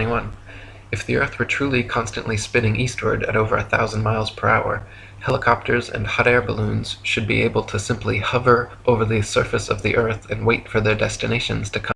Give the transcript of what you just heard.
21. If the Earth were truly constantly spinning eastward at over a thousand miles per hour, helicopters and hot air balloons should be able to simply hover over the surface of the earth and wait for their destinations to come.